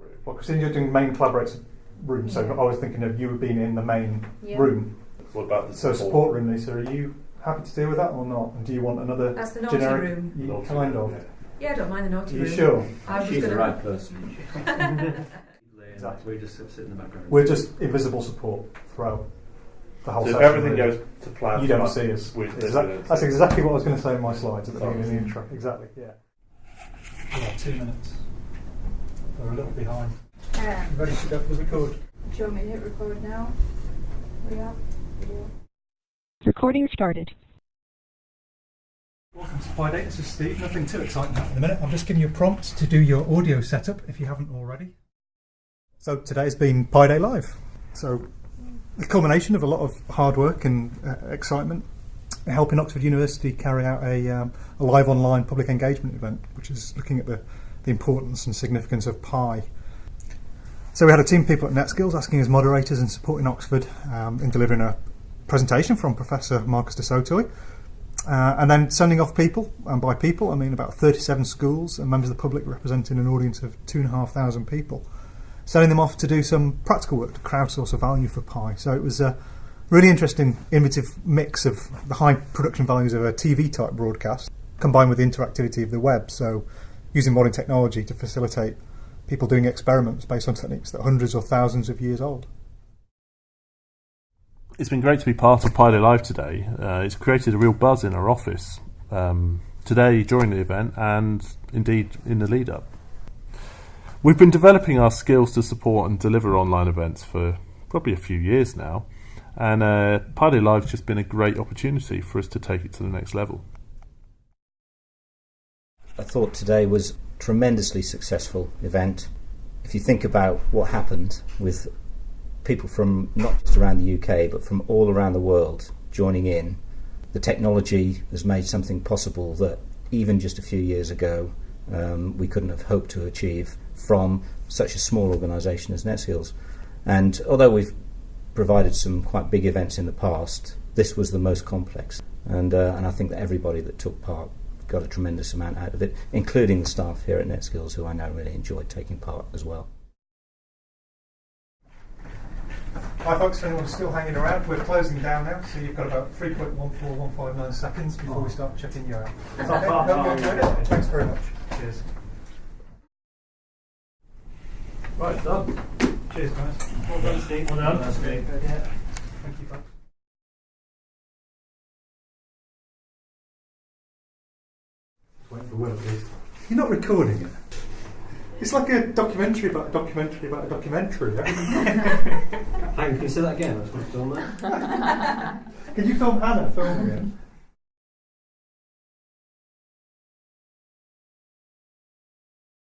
room. Well, because you're doing main collaborator room, so Yeah. I was thinking of you being in the main Yeah. room. What about the So support room, Lisa, are you happy to deal with that or not? And do you want another That's the naughty generic? room. You- Naughty kind room, of. yeah. Yeah, I don't mind the Are naughty you room. sure? I was She's gonna, the right person. Exactly. We just sit in the background. We're just invisible support throughout the whole So if everything really. goes to plan, you don't see us. we- Exact- that's exactly what I was going to say in my slides at the Sorry. beginning of the intro. Exactly, yeah. Yeah, two minutes. We're a little behind. Um, ready to go for the record? do you want me to hit record now? We are? Recording started. Welcome to Pi Day. This is Steve. Nothing too exciting happening in a minute. I'm just giving you a prompt to do your audio setup if you haven't already. So today's been Pi Day Live. So the culmination of a lot of hard work and uh, excitement, helping Oxford University carry out a, um, a live online public engagement event, which is looking at the, the importance and significance of Pi. So we had a team of people at NetSkills asking as moderators and supporting Oxford um, in delivering a presentation from Professor Marcus du Sautoy. Uh, and then sending off people, and by people I mean about 37 schools and members of the public representing an audience of 2,500 people, sending them off to do some practical work to crowdsource a value for Pi. So it was a really interesting, innovative mix of the high production values of a TV type broadcast combined with the interactivity of the web. So using modern technology to facilitate people doing experiments based on techniques that are hundreds or thousands of years old. It's been great to be part of Pi Day Live today. Uh, it's created a real buzz in our office um, today during the event and indeed in the lead up. We've been developing our skills to support and deliver online events for probably a few years now, and uh, Pi Day Live's just been a great opportunity for us to take it to the next level. Thought today was a tremendously successful event. If you think about what happened with people from not just around the UK but from all around the world joining in, the technology has made something possible that even just a few years ago um, we couldn't have hoped to achieve from such a small organisation as NetSkills. And although we've provided some quite big events in the past, this was the most complex. And, uh, and I think that everybody that took part got a tremendous amount out of it, including the staff here at NetSkills, who I know really enjoyed taking part as well. Hi folks, if anyone's still hanging around, we're closing down now, so you've got about 3.14159 seconds before we start checking you out. Is that okay? No, you enjoyed it? Thanks very much. Cheers. Right, done. Cheers guys. Well done, Steve. Well done. That's great. Yeah. Thank you folks. For Will, please. You're not recording it. It's like a documentary about a documentary about a documentary. Hang can you say that again? I just want to film that. Can you film Hannah filming it?